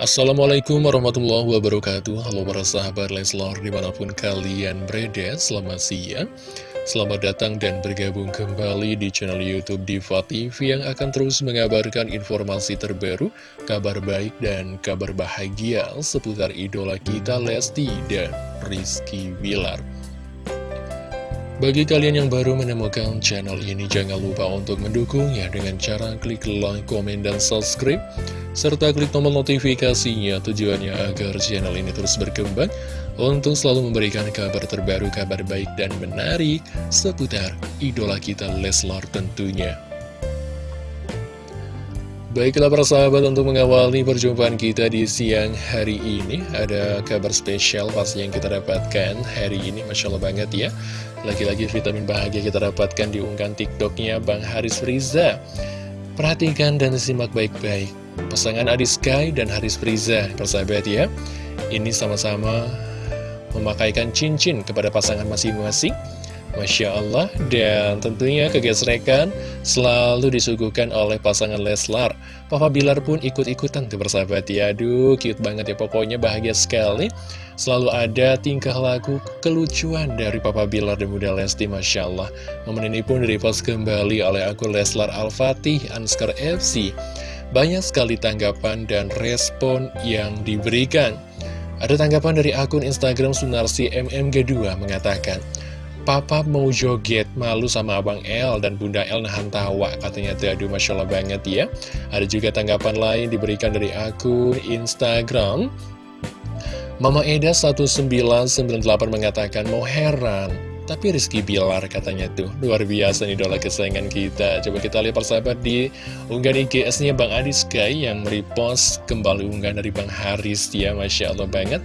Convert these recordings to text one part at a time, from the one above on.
Assalamualaikum warahmatullahi wabarakatuh. Halo para sahabat Leslar di mana pun kalian berada Selamat siang. Selamat datang dan bergabung kembali di channel Youtube Diva TV Yang akan terus mengabarkan informasi terbaru Kabar baik dan kabar bahagia Seputar idola kita Lesti dan Rizky Wilar bagi kalian yang baru menemukan channel ini, jangan lupa untuk mendukungnya dengan cara klik like, komen, dan subscribe serta klik tombol notifikasinya. Tujuannya agar channel ini terus berkembang untuk selalu memberikan kabar terbaru, kabar baik dan menarik seputar idola kita Leslar tentunya. Baiklah para sahabat untuk mengawali perjumpaan kita di siang hari ini Ada kabar spesial pasti yang kita dapatkan hari ini Masya Allah banget ya. Lagi-lagi vitamin bahagia kita dapatkan di unggahan tiktoknya Bang Haris Riza. Perhatikan dan simak baik-baik Pasangan Adi Sky dan Haris Friza, persahabat ya. Ini sama-sama memakaikan cincin kepada pasangan masing-masing. Masya Allah, dan tentunya kegesrekan selalu disuguhkan oleh pasangan Leslar. Papa Bilar pun ikut-ikutan tuh bersahabat ya. Aduh, cute banget ya, pokoknya bahagia sekali. Selalu ada tingkah laku kelucuan dari Papa Bilar dan Bunda Lesti, Masya Allah. Momen ini pun direpost kembali oleh akun Leslar Al-Fatih, Anskar FC. Banyak sekali tanggapan dan respon yang diberikan. Ada tanggapan dari akun Instagram Sunarsi MMG2 mengatakan, Papa mau joget, malu sama Abang L dan Bunda L nahan tawa. Katanya tuh, aduh Masya Allah banget ya. Ada juga tanggapan lain diberikan dari akun Instagram. Mama Eda 1998 mengatakan, mau heran. Tapi Rizky Bilar katanya tuh Luar biasa nih idola kesayangan kita. Coba kita lihat persahabat di unggahan IGS-nya Bang Adi Sky Yang merepost kembali unggahan dari Bang Haris. Ya Masya Allah banget.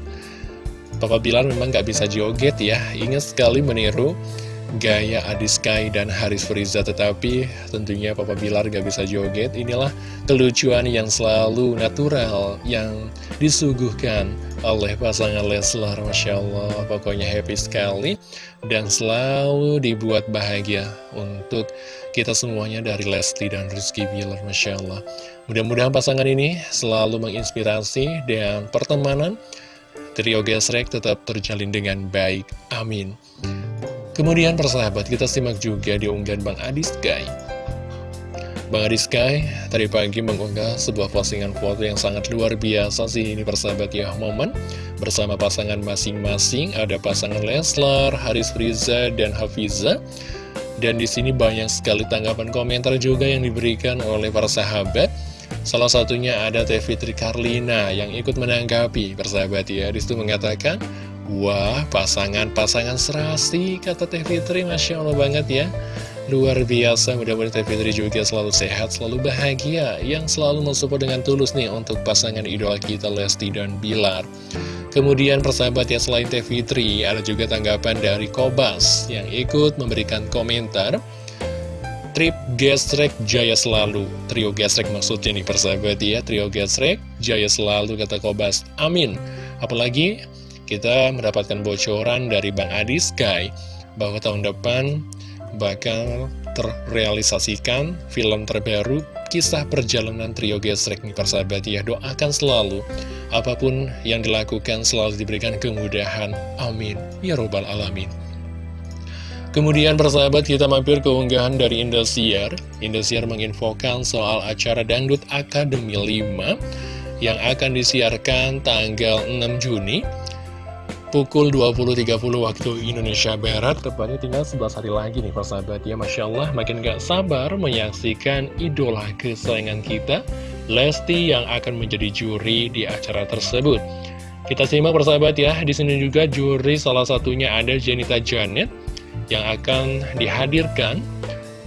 Papa Bilar memang gak bisa joget ya. Ingat sekali meniru gaya Adi Sky dan Haris Friza. Tetapi tentunya Papa Bilar gak bisa joget. Inilah kelucuan yang selalu natural Yang disuguhkan oleh pasangan Leslar Masya Allah. Pokoknya happy sekali dan selalu dibuat bahagia untuk kita semuanya dari Lesti dan Rizky Bilar Masya Allah. Mudah-mudahan pasangan ini selalu menginspirasi dan pertemanan trio gesrek tetap terjalin dengan baik. Amin kemudian persahabat kita simak juga di unggahan Bang Adis Guy Bang Adi Sky tadi pagi mengunggah sebuah postingan foto yang sangat luar biasa sih ini persahabat ya. Momen bersama pasangan masing-masing ada pasangan Leslar, Haris Friza dan Hafiza. Dan di sini banyak sekali tanggapan komentar juga yang diberikan oleh para sahabat. Salah satunya ada Teh Fitri Karlina yang ikut menanggapi persahabat ya. Di situ mengatakan Wah pasangan-pasangan serasi kata Teh Fitri. Masya Allah banget ya. Luar biasa, mudah-mudahan Teh Fitri juga selalu sehat, selalu bahagia Yang selalu mensupport dengan tulus nih untuk pasangan idola kita Lesti dan Bilar. Kemudian persahabat ya selain Teh Fitri, ada juga tanggapan dari Kobas Yang ikut memberikan komentar. Trip Gesrek Jaya Selalu. Trio Gesrek maksudnya nih persahabat ya. Trio Gesrek Jaya Selalu kata Kobas. Amin. Apalagi kita mendapatkan bocoran dari Bang Adi Sky Bahwa tahun depan bakal terrealisasikan film terbaru kisah perjalanan trio gesrek nih persahabat ya doakan selalu apa pun yang dilakukan selalu diberikan kemudahan. Amin. Ya robbal alamin. Kemudian persahabat kita mampir ke unggahan dari Indosiar. Indosiar menginfokan soal acara Dangdut Akademi 5 yang akan disiarkan tanggal 6 Juni pukul 20.30 waktu Indonesia Barat. Tepatnya tinggal 11 hari lagi nih persahabat ya Masya Allah makin gak sabar menyaksikan idola kesayangan kita Lesti yang akan menjadi juri di acara tersebut. Kita simak persahabat ya. Di sini juga juri salah satunya ada Janita Janet Yang akan dihadirkan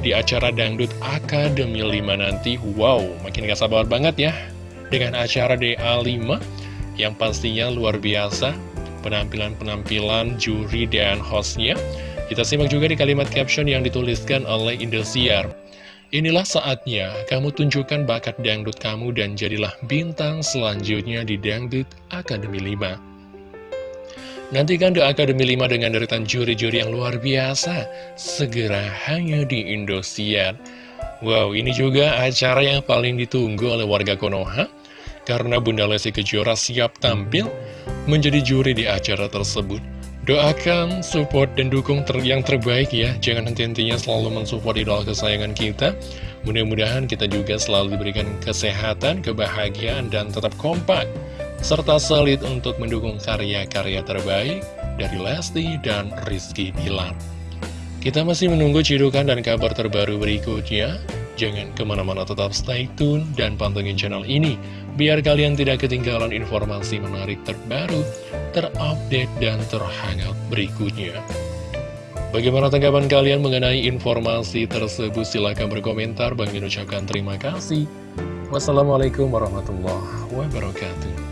di acara Dangdut Akademi 5 nanti. Wow makin gak sabar banget ya Dengan acara DA5 yang pastinya luar biasa penampilan-penampilan juri dan hostnya. Kita simak juga di kalimat caption yang dituliskan oleh Indosiar. Inilah saatnya kamu tunjukkan bakat dangdut kamu dan jadilah bintang selanjutnya di Dangdut Akademi 5. Nantikan The Akademi 5 dengan deretan juri-juri yang luar biasa, segera hanya di Indosiar. Wow, ini juga acara yang paling ditunggu oleh warga Konoha karena Bunda Lesti Kejora siap tampil menjadi juri di acara tersebut. Doakan, support, dan dukung ter yang terbaik ya. Jangan henti-hentinya selalu mensupport idola kesayangan kita. Mudah-mudahan kita juga selalu diberikan kesehatan, kebahagiaan, dan tetap kompak. Serta solid untuk mendukung karya-karya terbaik dari Lesti dan Rizky Bilar. Kita masih menunggu cidukan dan kabar terbaru berikutnya. Jangan ke mana-mana tetap stay tune dan pantengin channel ini, biar kalian tidak ketinggalan informasi menarik terbaru, terupdate, dan terhangat berikutnya. Bagaimana tanggapan kalian mengenai informasi tersebut? Silahkan berkomentar. Bang ucapkan terima kasih. Wassalamualaikum warahmatullahi wabarakatuh.